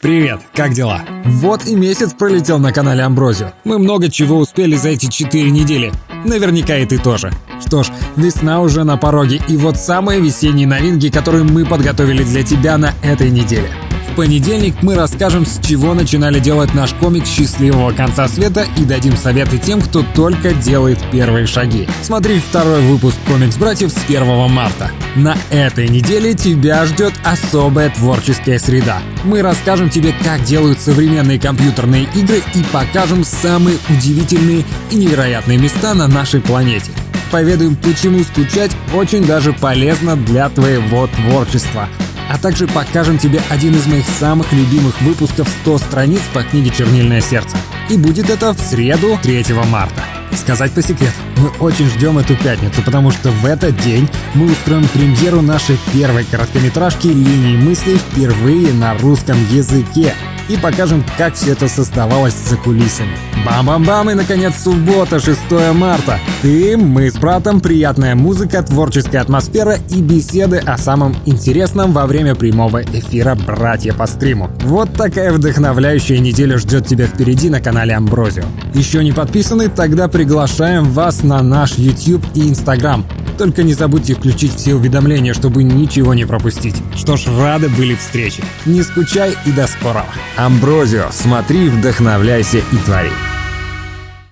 Привет, как дела? Вот и месяц пролетел на канале Амброзио. Мы много чего успели за эти четыре недели. Наверняка и ты тоже. Что ж, весна уже на пороге, и вот самые весенние новинки, которые мы подготовили для тебя на этой неделе. В понедельник мы расскажем, с чего начинали делать наш комик «Счастливого конца света» и дадим советы тем, кто только делает первые шаги. Смотри второй выпуск «Комикс-братьев» с 1 марта. На этой неделе тебя ждет особая творческая среда. Мы расскажем тебе, как делают современные компьютерные игры и покажем самые удивительные и невероятные места на нашей планете поведаем, почему скучать очень даже полезно для твоего творчества а также покажем тебе один из моих самых любимых выпусков 100 страниц по книге «Чернильное сердце». И будет это в среду 3 марта. Сказать по секрету, мы очень ждем эту пятницу, потому что в этот день мы устроим премьеру нашей первой короткометражки «Линии мысли» впервые на русском языке и покажем, как все это создавалось за кулисами. Бам-бам-бам и, наконец, суббота, 6 марта. Ты, мы с братом, приятная музыка, творческая атмосфера и беседы о самом интересном во время прямого эфира «Братья по стриму». Вот такая вдохновляющая неделя ждет тебя впереди на канале Амброзио. Еще не подписаны? Тогда приглашаем вас на наш YouTube и Instagram. Только не забудьте включить все уведомления, чтобы ничего не пропустить. Что ж, рады были встрече. Не скучай и до скорого. Амброзио, смотри, вдохновляйся и твори.